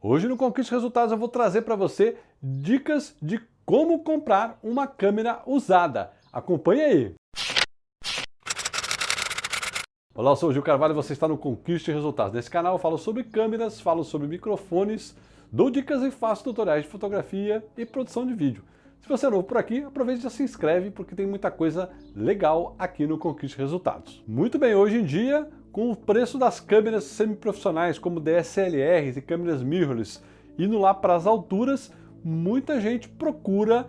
Hoje no Conquiste Resultados eu vou trazer para você dicas de como comprar uma câmera usada. Acompanhe aí! Olá, eu sou o Gil Carvalho e você está no Conquiste Resultados. Nesse canal eu falo sobre câmeras, falo sobre microfones, dou dicas e faço tutoriais de fotografia e produção de vídeo. Se você é novo por aqui, aproveite e já se inscreve porque tem muita coisa legal aqui no Conquiste Resultados. Muito bem, hoje em dia com o preço das câmeras semiprofissionais como DSLRs e câmeras mirrorless indo lá para as alturas, muita gente procura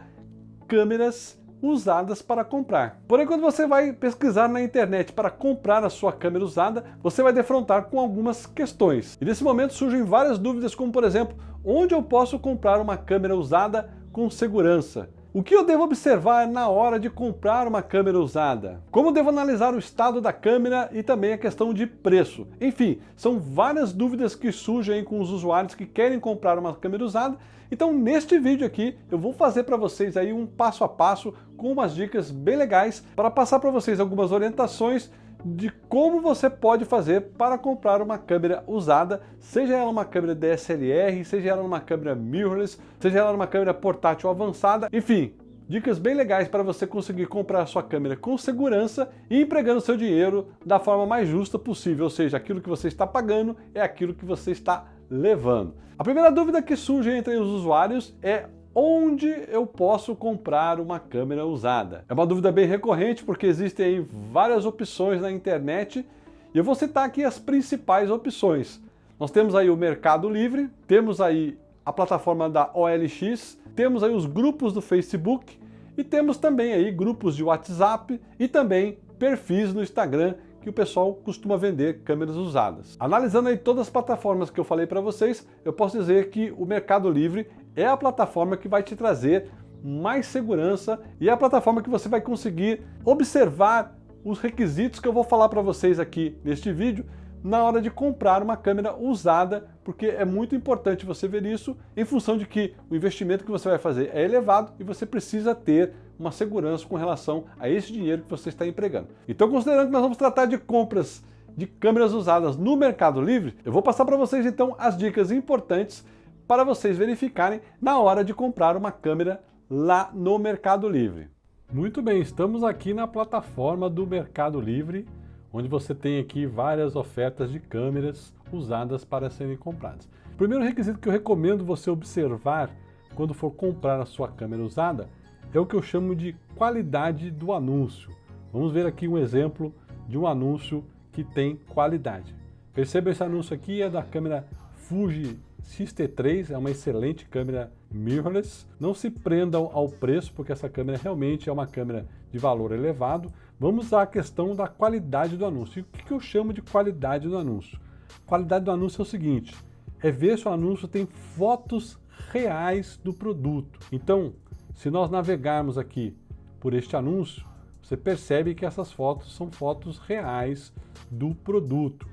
câmeras usadas para comprar. Porém, quando você vai pesquisar na internet para comprar a sua câmera usada, você vai defrontar com algumas questões. E nesse momento surgem várias dúvidas, como por exemplo, onde eu posso comprar uma câmera usada com segurança? O que eu devo observar na hora de comprar uma câmera usada? Como devo analisar o estado da câmera e também a questão de preço? Enfim, são várias dúvidas que surgem com os usuários que querem comprar uma câmera usada. Então neste vídeo aqui eu vou fazer para vocês aí um passo a passo com umas dicas bem legais para passar para vocês algumas orientações de como você pode fazer para comprar uma câmera usada, seja ela uma câmera DSLR, seja ela uma câmera mirrorless, seja ela uma câmera portátil avançada, enfim, dicas bem legais para você conseguir comprar sua câmera com segurança e empregando seu dinheiro da forma mais justa possível, ou seja, aquilo que você está pagando é aquilo que você está levando. A primeira dúvida que surge entre os usuários é onde eu posso comprar uma câmera usada? É uma dúvida bem recorrente porque existem várias opções na internet e eu vou citar aqui as principais opções. Nós temos aí o Mercado Livre, temos aí a plataforma da OLX, temos aí os grupos do Facebook e temos também aí grupos de WhatsApp e também perfis no Instagram que o pessoal costuma vender câmeras usadas. Analisando aí todas as plataformas que eu falei para vocês, eu posso dizer que o Mercado Livre é a plataforma que vai te trazer mais segurança e é a plataforma que você vai conseguir observar os requisitos que eu vou falar para vocês aqui neste vídeo na hora de comprar uma câmera usada, porque é muito importante você ver isso em função de que o investimento que você vai fazer é elevado e você precisa ter uma segurança com relação a esse dinheiro que você está empregando. Então, considerando que nós vamos tratar de compras de câmeras usadas no Mercado Livre, eu vou passar para vocês então as dicas importantes para vocês verificarem na hora de comprar uma câmera lá no Mercado Livre. Muito bem, estamos aqui na plataforma do Mercado Livre, onde você tem aqui várias ofertas de câmeras usadas para serem compradas. O primeiro requisito que eu recomendo você observar quando for comprar a sua câmera usada é o que eu chamo de qualidade do anúncio. Vamos ver aqui um exemplo de um anúncio que tem qualidade. Perceba esse anúncio aqui é da câmera Fuji X-T3 é uma excelente câmera mirrorless. Não se prendam ao preço, porque essa câmera realmente é uma câmera de valor elevado. Vamos à questão da qualidade do anúncio. E o que eu chamo de qualidade do anúncio? Qualidade do anúncio é o seguinte, é ver se o anúncio tem fotos reais do produto. Então, se nós navegarmos aqui por este anúncio, você percebe que essas fotos são fotos reais do produto.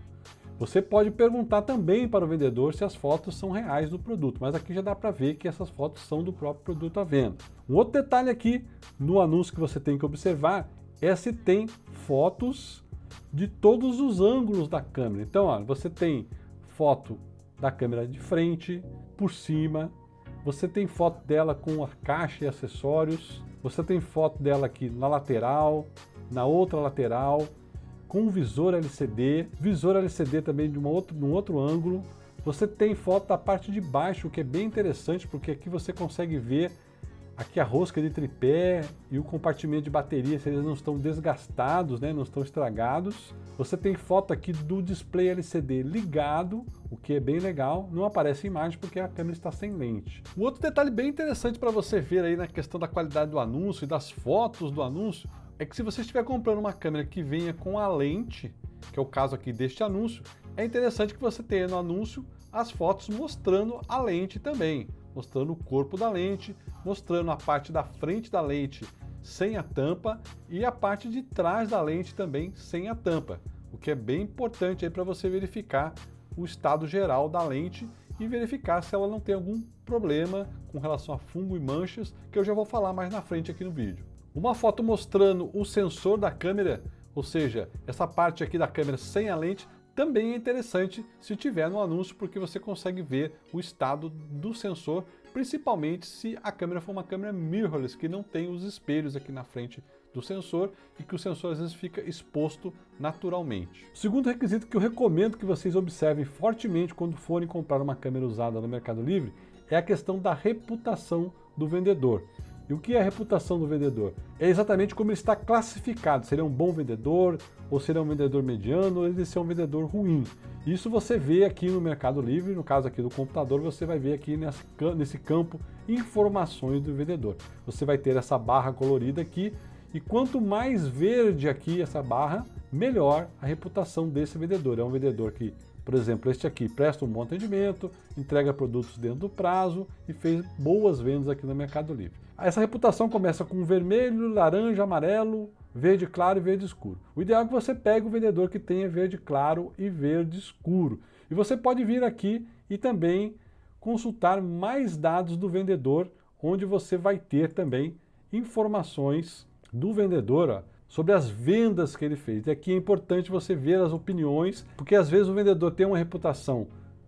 Você pode perguntar também para o vendedor se as fotos são reais do produto, mas aqui já dá para ver que essas fotos são do próprio produto à venda. Um outro detalhe aqui no anúncio que você tem que observar é se tem fotos de todos os ângulos da câmera. Então, você tem foto da câmera de frente, por cima, você tem foto dela com a caixa e acessórios, você tem foto dela aqui na lateral, na outra lateral, com visor LCD, visor LCD também de, outro, um outro ângulo. Você tem foto da parte de baixo, o que é bem interessante, porque aqui você consegue ver aqui a rosca de tripé e o compartimento de bateria, se eles não estão desgastados, né, não estão estragados. Você tem foto aqui do display LCD ligado, o que é bem legal. Não aparece imagem porque a câmera está sem lente. Um outro detalhe bem interessante para você ver aí na questão da qualidade do anúncio e das fotos do anúncio, é que se você estiver comprando uma câmera que venha com a lente, que é o caso aqui deste anúncio, é interessante que você tenha no anúncio as fotos mostrando a lente também, mostrando o corpo da lente, mostrando a parte da frente da lente sem a tampa e a parte de trás da lente também sem a tampa, o que é bem importante aí para você verificar o estado geral da lente e verificar se ela não tem algum problema com relação a fungo e manchas, que eu já vou falar mais na frente aqui no vídeo. Uma foto mostrando o sensor da câmera, ou seja, essa parte aqui da câmera sem a lente, também é interessante se tiver no anúncio, porque você consegue ver o estado do sensor, principalmente se a câmera for uma câmera mirrorless, que não tem os espelhos aqui na frente do sensor e que o sensor às vezes fica exposto naturalmente. O segundo requisito que eu recomendo que vocês observem fortemente quando forem comprar uma câmera usada no Mercado Livre é a questão da reputação do vendedor. E o que é a reputação do vendedor? É exatamente como ele está classificado. Se ele é um bom vendedor, ou se ele é um vendedor mediano, ou ele é um vendedor ruim. Isso você vê aqui no Mercado Livre, no caso aqui do computador, você vai ver aqui nesse campo informações do vendedor. Você vai ter essa barra colorida aqui, e quanto mais verde aqui essa barra, melhor a reputação desse vendedor. É um vendedor que por exemplo, este aqui presta um bom atendimento, entrega produtos dentro do prazo e fez boas vendas aqui no Mercado Livre. Essa reputação começa com vermelho, laranja, amarelo, verde claro e verde escuro. O ideal é que você pegue o vendedor que tenha verde claro e verde escuro. E você pode vir aqui e também consultar mais dados do vendedor, onde você vai ter também informações do vendedor, ó, sobre as vendas que ele fez. E aqui é importante você ver as opiniões, porque às vezes o vendedor tem uma reputação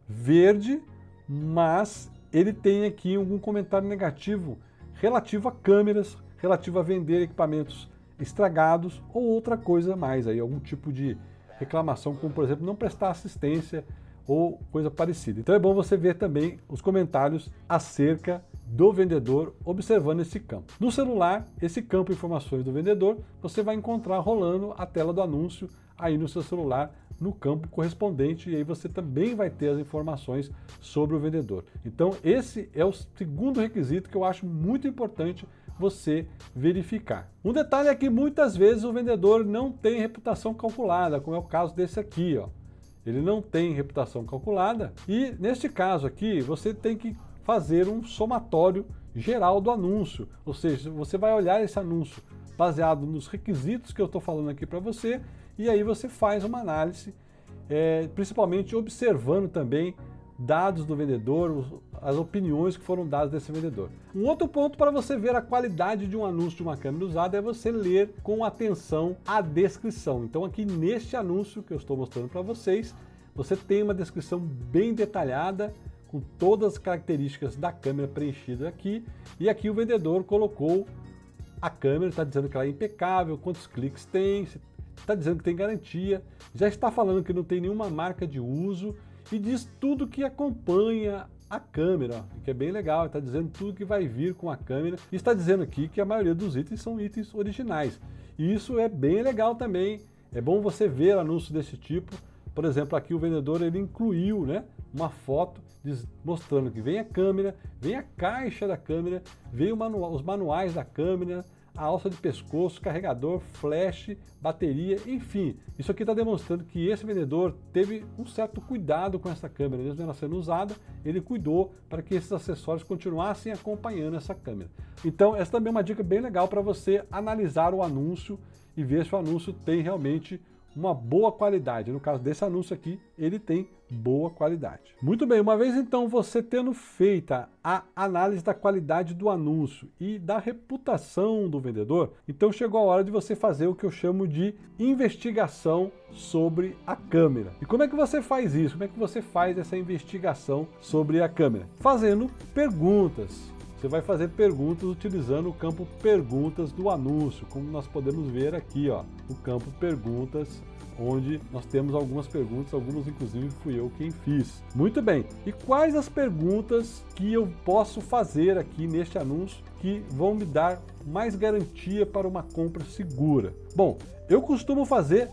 verde, mas ele tem aqui algum comentário negativo relativo a câmeras, relativo a vender equipamentos estragados ou outra coisa mais, aí, algum tipo de reclamação, como por exemplo não prestar assistência ou coisa parecida. Então é bom você ver também os comentários acerca do vendedor observando esse campo. No celular, esse campo informações do vendedor, você vai encontrar rolando a tela do anúncio aí no seu celular, no campo correspondente, e aí você também vai ter as informações sobre o vendedor. Então esse é o segundo requisito que eu acho muito importante você verificar. Um detalhe é que muitas vezes o vendedor não tem reputação calculada, como é o caso desse aqui. Ó. Ele não tem reputação calculada e neste caso aqui você tem que fazer um somatório geral do anúncio. Ou seja, você vai olhar esse anúncio baseado nos requisitos que eu estou falando aqui para você e aí você faz uma análise, é, principalmente observando também dados do vendedor, as opiniões que foram dadas desse vendedor. Um outro ponto para você ver a qualidade de um anúncio de uma câmera usada é você ler com atenção a descrição. Então aqui neste anúncio que eu estou mostrando para vocês, você tem uma descrição bem detalhada, com todas as características da câmera preenchida aqui, e aqui o vendedor colocou a câmera, está dizendo que ela é impecável, quantos cliques tem, está dizendo que tem garantia, já está falando que não tem nenhuma marca de uso e diz tudo que acompanha a câmera, que é bem legal, está dizendo tudo que vai vir com a câmera e está dizendo aqui que a maioria dos itens são itens originais. E isso é bem legal também, é bom você ver anúncios desse tipo, por exemplo, aqui o vendedor ele incluiu né, uma foto mostrando que vem a câmera, vem a caixa da câmera, vem manual, os manuais da câmera, a alça de pescoço, carregador, flash, bateria, enfim. Isso aqui está demonstrando que esse vendedor teve um certo cuidado com essa câmera, mesmo ela sendo usada, ele cuidou para que esses acessórios continuassem acompanhando essa câmera. Então essa também é uma dica bem legal para você analisar o anúncio e ver se o anúncio tem realmente uma boa qualidade. No caso desse anúncio aqui, ele tem boa qualidade. Muito bem, uma vez então você tendo feita a análise da qualidade do anúncio e da reputação do vendedor, então chegou a hora de você fazer o que eu chamo de investigação sobre a câmera. E como é que você faz isso? Como é que você faz essa investigação sobre a câmera? Fazendo perguntas. Você vai fazer perguntas utilizando o campo perguntas do anúncio, como nós podemos ver aqui, ó, o campo perguntas, onde nós temos algumas perguntas, algumas inclusive fui eu quem fiz. Muito bem, e quais as perguntas que eu posso fazer aqui neste anúncio que vão me dar mais garantia para uma compra segura? Bom, eu costumo fazer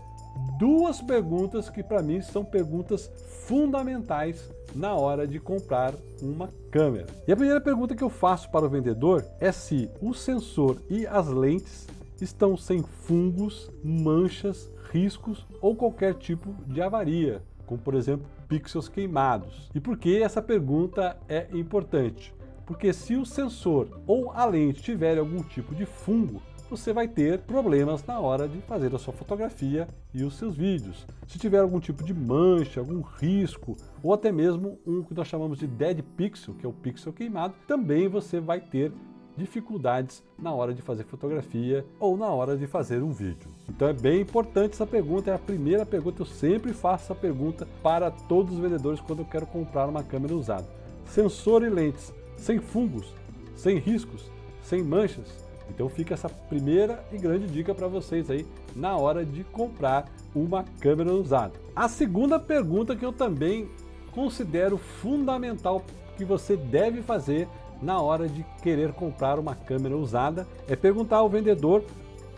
duas perguntas que para mim são perguntas fundamentais na hora de comprar uma câmera. E a primeira pergunta que eu faço para o vendedor é se o sensor e as lentes estão sem fungos, manchas, riscos ou qualquer tipo de avaria, como por exemplo pixels queimados. E por que essa pergunta é importante? Porque se o sensor ou a lente tiver algum tipo de fungo, você vai ter problemas na hora de fazer a sua fotografia e os seus vídeos. Se tiver algum tipo de mancha, algum risco, ou até mesmo um que nós chamamos de dead pixel, que é o pixel queimado, também você vai ter dificuldades na hora de fazer fotografia ou na hora de fazer um vídeo. Então é bem importante essa pergunta, é a primeira pergunta, eu sempre faço essa pergunta para todos os vendedores quando eu quero comprar uma câmera usada. Sensor e lentes, sem fungos, sem riscos, sem manchas. Então fica essa primeira e grande dica para vocês aí na hora de comprar uma câmera usada. A segunda pergunta que eu também considero fundamental que você deve fazer na hora de querer comprar uma câmera usada é perguntar ao vendedor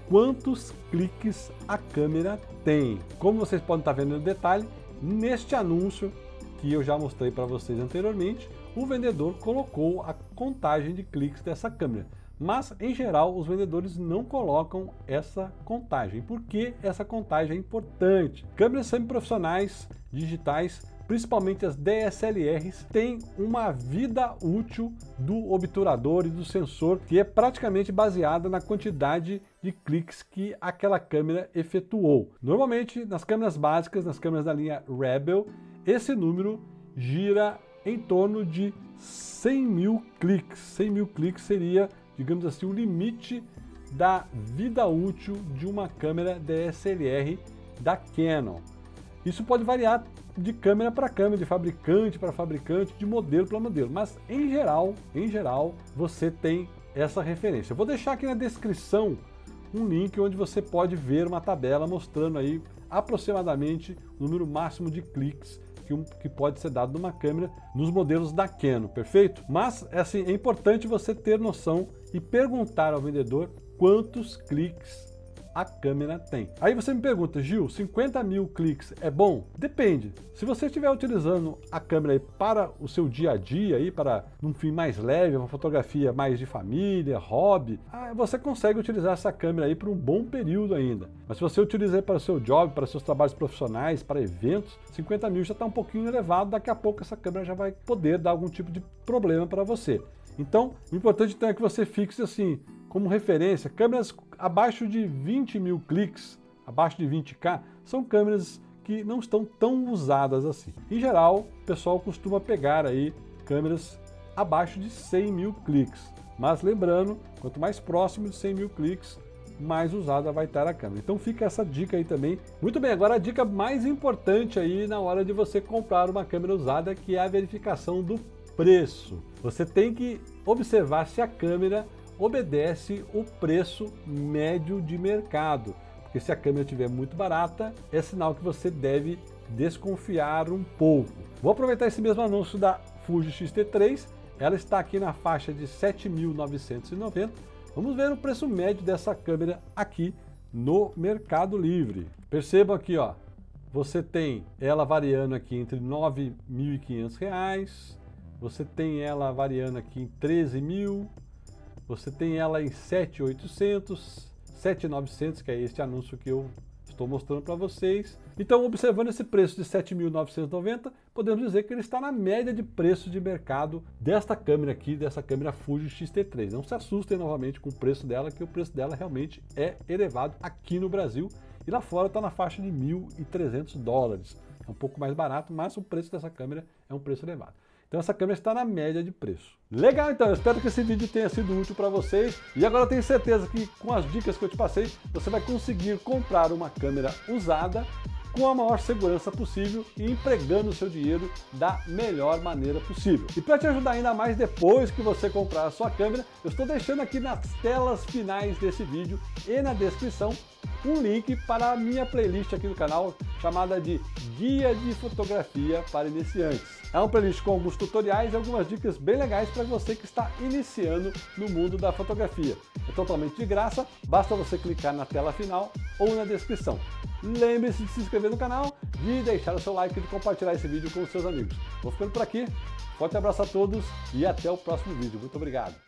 quantos cliques a câmera tem. Como vocês podem estar vendo no detalhe, neste anúncio que eu já mostrei para vocês anteriormente, o vendedor colocou a contagem de cliques dessa câmera. Mas, em geral, os vendedores não colocam essa contagem. Por que essa contagem é importante? Câmeras semiprofissionais digitais principalmente as DSLRs, têm uma vida útil do obturador e do sensor que é praticamente baseada na quantidade de cliques que aquela câmera efetuou. Normalmente, nas câmeras básicas, nas câmeras da linha Rebel, esse número gira em torno de 100 mil cliques. 100 mil cliques seria, digamos assim, o limite da vida útil de uma câmera DSLR da Canon. Isso pode variar de câmera para câmera, de fabricante para fabricante, de modelo para modelo, mas em geral, em geral, você tem essa referência. Eu vou deixar aqui na descrição um link onde você pode ver uma tabela mostrando aí aproximadamente o número máximo de cliques que, um, que pode ser dado numa câmera nos modelos da Canon, perfeito? Mas assim, é importante você ter noção e perguntar ao vendedor quantos cliques a câmera tem. Aí você me pergunta, Gil, 50 mil cliques é bom? Depende. Se você estiver utilizando a câmera para o seu dia a dia, aí, para um fim mais leve, uma fotografia mais de família, hobby, ah, você consegue utilizar essa câmera aí por um bom período ainda. Mas se você utilizar para o seu job, para seus trabalhos profissionais, para eventos, 50 mil já está um pouquinho elevado, daqui a pouco essa câmera já vai poder dar algum tipo de problema para você. Então, o importante então é que você fixe assim, como referência, câmeras abaixo de 20 mil cliques, abaixo de 20K, são câmeras que não estão tão usadas assim. Em geral, o pessoal costuma pegar aí câmeras abaixo de 100 mil cliques. Mas lembrando, quanto mais próximo de 100 mil cliques, mais usada vai estar a câmera. Então fica essa dica aí também. Muito bem, agora a dica mais importante aí na hora de você comprar uma câmera usada, que é a verificação do preço. Você tem que observar se a câmera obedece o preço médio de mercado. Porque se a câmera estiver muito barata, é sinal que você deve desconfiar um pouco. Vou aproveitar esse mesmo anúncio da Fuji X-T3, ela está aqui na faixa de 7.990. Vamos ver o preço médio dessa câmera aqui no Mercado Livre. Percebam aqui, ó, você tem ela variando aqui entre R$ 9.500, você tem ela variando aqui em 13 mil, você tem ela em 7,800, 7,900, que é este anúncio que eu estou mostrando para vocês. Então, observando esse preço de 7.990, podemos dizer que ele está na média de preço de mercado desta câmera aqui, dessa câmera Fuji X-T3. Não se assustem novamente com o preço dela, que o preço dela realmente é elevado aqui no Brasil e lá fora está na faixa de 1.300 dólares. É um pouco mais barato, mas o preço dessa câmera é um preço elevado. Então essa câmera está na média de preço. Legal então, eu espero que esse vídeo tenha sido útil para vocês e agora eu tenho certeza que com as dicas que eu te passei, você vai conseguir comprar uma câmera usada com a maior segurança possível e empregando o seu dinheiro da melhor maneira possível. E para te ajudar ainda mais depois que você comprar a sua câmera, eu estou deixando aqui nas telas finais desse vídeo e na descrição um link para a minha playlist aqui no canal chamada de Guia de Fotografia para Iniciantes. É uma playlist com alguns tutoriais e algumas dicas bem legais para você que está iniciando no mundo da fotografia. É totalmente de graça, basta você clicar na tela final ou na descrição. Lembre-se de se inscrever no canal, de deixar o seu like e de compartilhar esse vídeo com os seus amigos. Vou ficando por aqui, forte abraço a todos e até o próximo vídeo. Muito obrigado!